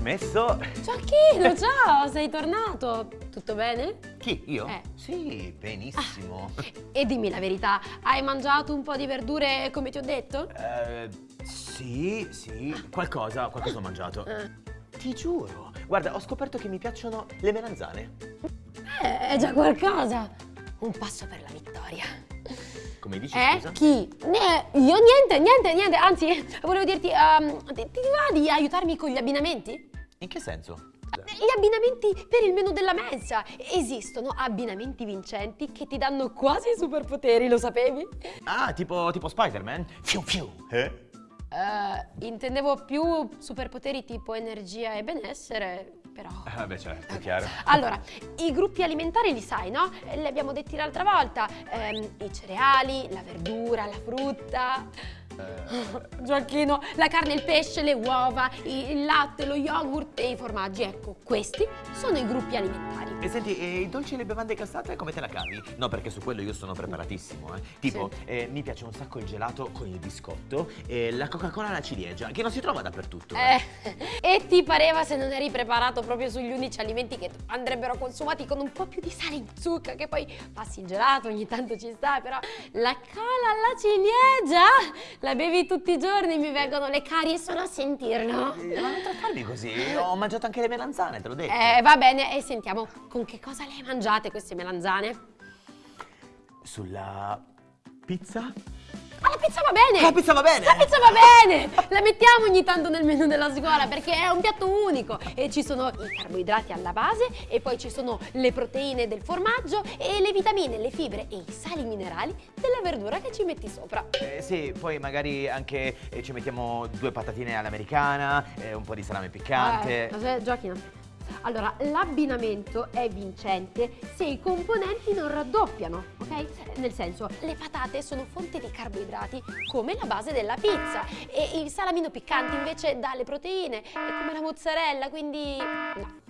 messo? Gioacchino, ciao, sei tornato. Tutto bene? Chi, io? Eh. Sì, benissimo. Ah, e dimmi la verità, hai mangiato un po' di verdure come ti ho detto? Eh, sì, sì, qualcosa, qualcosa ho mangiato. Eh. Ti giuro. Guarda, ho scoperto che mi piacciono le melanzane. Eh, è già qualcosa. Un passo per la vittoria. Come dici, Eh? scusa? Chi? Ne- io niente, niente, niente. Anzi, volevo dirti, ehm, ti, ti va di aiutarmi con gli abbinamenti? In che senso? Gli abbinamenti per il menù della mensa. Esistono abbinamenti vincenti che ti danno quasi superpoteri, lo sapevi? Ah, tipo, tipo Spider-Man? Fiu fiu. Eh? Eh, intendevo più superpoteri tipo energia e benessere, però... Ah, beh, certo, chiaro. Allora, i gruppi alimentari li sai, no? Eh, Li abbiamo detti l'altra volta. Ehm, I cereali, la verdura, la frutta. Gioacchino, la carne, il pesce, le uova, il latte, lo yogurt e i formaggi. Ecco, questi sono i gruppi alimentari. E senti, e i dolci e le bevande cassate come te la cavi? No, perché su quello io sono preparatissimo, eh. Tipo, Sì. eh, mi piace un sacco il gelato con il biscotto e la Coca-Cola alla ciliegia, che non si trova dappertutto. Eh, e ti pareva se non eri preparato proprio sugli unici alimenti che andrebbero consumati con un po' più di sale in zucca, che poi passi il gelato, ogni tanto ci sta, però la cola alla ciliegia la bevi tutti i giorni, mi vengono le carie solo a sentirlo. Eh, Ma non trattarmi così, ho mangiato anche le melanzane, te l'ho detto. Eh, va bene, e sentiamo, con che cosa le hai mangiate queste melanzane? Sulla pizza? La pizza va bene! La pizza va bene! La pizza va bene! La mettiamo ogni tanto nel menù della scuola perché è un piatto unico e ci sono i carboidrati alla base e poi ci sono le proteine del formaggio e le vitamine, le fibre e i sali minerali della verdura che ci metti sopra. Eh, sì, poi magari anche eh, ci mettiamo due patatine all'americana, eh, un po' di salame piccante. Eh, Gioachino. Allora, l'abbinamento è vincente se i componenti non raddoppiano, ok? Nel senso, le patate sono fonte di carboidrati come la base della pizza e il salamino piccante invece dà le proteine, è come la mozzarella, quindi no.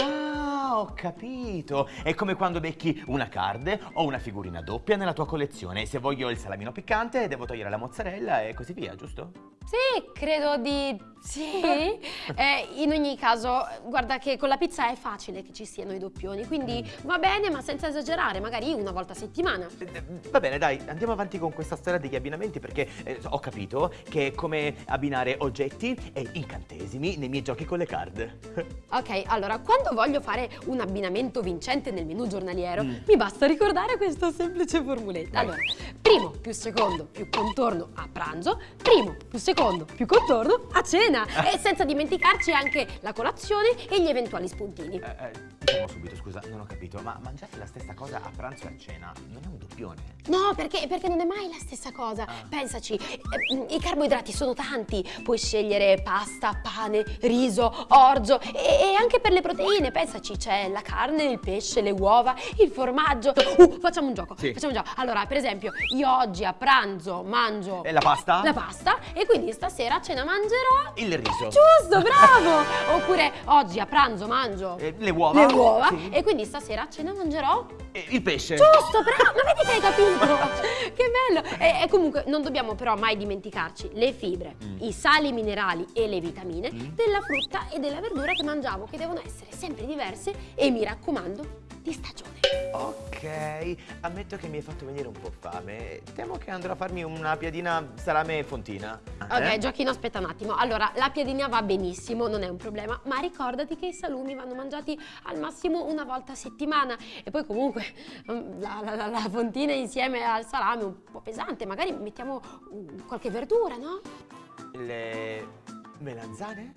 Ah, ho capito. È come quando becchi una card o una figurina doppia nella tua collezione. Se voglio il salamino piccante, devo togliere la mozzarella e così via, giusto? Sì, credo di sì. Eh, in ogni caso, guarda che con la pizza è facile che ci siano i doppioni, quindi va bene, ma senza esagerare, magari una volta a settimana. Eh, Va bene, dai, andiamo avanti con questa storia degli abbinamenti perché eh, ho capito che è come abbinare oggetti e incantesimi nei miei giochi con le card. Ok, allora, quando voglio fare un abbinamento vincente nel menù giornaliero, mi basta ricordare questa semplice formuletta. Allora, primo più secondo più contorno a pranzo, primo più secondo più contorno a cena. E senza dimenticarci anche la colazione e gli eventuali spuntini. Eh, eh, subito, scusa, non ho capito, ma mangiare la stessa cosa a pranzo e a cena non è un doppione? No, perché, perché non è mai la stessa cosa. Ah. Pensaci, eh, i carboidrati sono tanti. Puoi scegliere pasta, pane, riso, orzo e, e anche per le proteine. Pensaci, c'è la carne, il pesce, le uova, il formaggio. Uh, facciamo un gioco. Sì. Facciamo un gioco. Allora, per esempio, io oggi a pranzo mangio E la pasta? la pasta e quindi stasera a cena mangerò Il riso. Giusto, bravo! Oppure oggi a pranzo mangio Eh, le uova? le uova Sì. e quindi stasera a cena mangerò il pesce? Giusto, bravo, ma vedi che hai capito? che bello! E, e comunque non dobbiamo però mai dimenticarci le fibre, Mm. i sali minerali e le vitamine della frutta e della verdura che mangiamo, che devono essere sempre diverse e mi raccomando, di stagione. Ok, ammetto che mi hai fatto venire un po' fame. Temo che andrò a farmi una piadina salame fontina. Ok, Eh? Giochino, aspetta un attimo. Allora, la piadina va benissimo, non è un problema, ma ricordati che i salumi vanno mangiati al massimo una volta a settimana. E poi comunque mm, la, la- la- la fontina insieme al salame è un po' pesante, magari mettiamo mm, qualche verdura, no? Le melanzane?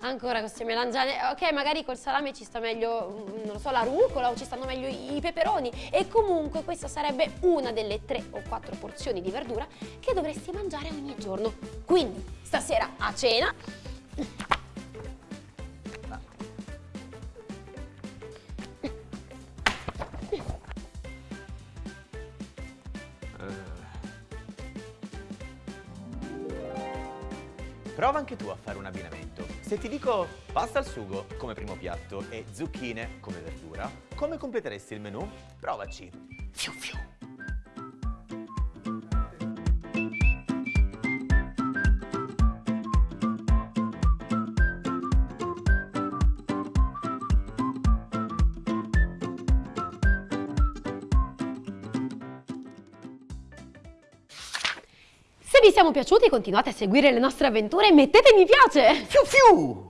Ancora queste melanzane, ok magari col salame ci sta meglio, mm, non lo so, la rucola o ci stanno meglio i i peperoni e comunque questa sarebbe una delle tre o quattro porzioni di verdura che dovresti mangiare ogni giorno. Quindi stasera a cena Prova anche tu a fare un abbinamento. Se ti dico pasta al sugo come primo piatto e zucchine come verdura, come completeresti il menù? Provaci. Fiu fiu. Se vi siamo piaciuti continuate a seguire le nostre avventure e mettete mi piace! Fiu fiu!